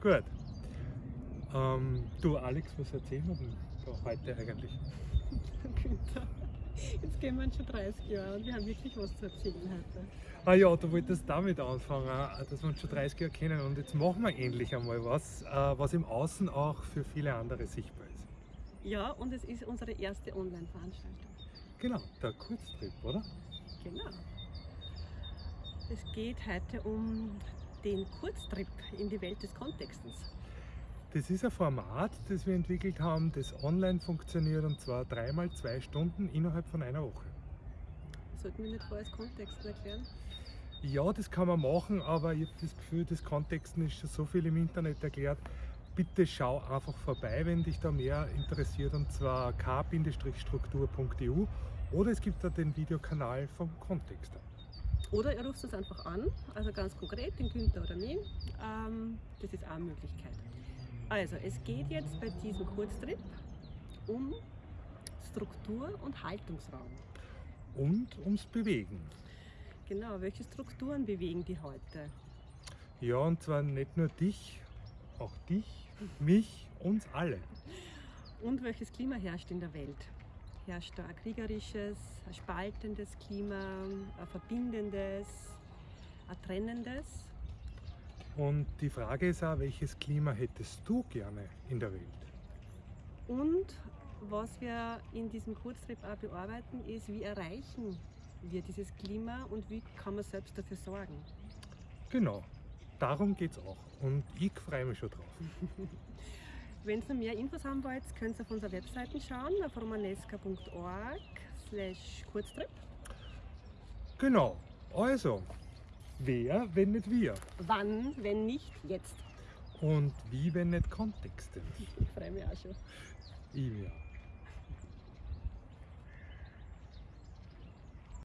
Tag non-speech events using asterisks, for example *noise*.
Gut. Ähm, du Alex, was erzählen wir denn da heute eigentlich? Günther, jetzt gehen wir schon 30 Jahre und wir haben wirklich was zu erzählen heute. Ah ja, du wolltest damit anfangen, dass wir uns schon 30 Jahre kennen und jetzt machen wir endlich einmal was, äh, was im Außen auch für viele andere sichtbar ist. Ja, und es ist unsere erste Online-Veranstaltung. Genau, der Kurztrip, oder? Genau. Es geht heute um den Kurztrip in die Welt des Kontextes. Das ist ein Format, das wir entwickelt haben, das online funktioniert und zwar dreimal zwei Stunden innerhalb von einer Woche. Sollten wir nicht vorher das Kontexten erklären? Ja, das kann man machen, aber ich habe das Gefühl, das Kontexten ist schon so viel im Internet erklärt. Bitte schau einfach vorbei, wenn dich da mehr interessiert, und zwar k-struktur.eu oder es gibt da den Videokanal vom Kontexter. Oder ihr ruft uns einfach an, also ganz konkret, den Günther oder mich. Ähm, das ist auch eine Möglichkeit. Also, es geht jetzt bei diesem Kurztrip um Struktur und Haltungsraum. Und ums Bewegen. Genau, welche Strukturen bewegen die heute? Ja, und zwar nicht nur dich, auch dich, mich, uns alle. Und welches Klima herrscht in der Welt? Herrscht ein kriegerisches, ein spaltendes Klima, ein verbindendes, ein trennendes? Und die Frage ist auch, welches Klima hättest du gerne in der Welt? Und was wir in diesem Kurztrip auch bearbeiten, ist, wie erreichen wir dieses Klima und wie kann man selbst dafür sorgen. Genau, darum geht es auch und ich freue mich schon drauf. *laughs* Wenn ihr mehr Infos haben wollt, könnt ihr auf unserer Webseite schauen, auf romanesca.org slash Kurztrip. Genau, also, wer, wenn nicht wir? Wann, wenn nicht jetzt? Und wie, wenn nicht Kontexte? *laughs* Ich freue mich auch schon. Ich mir.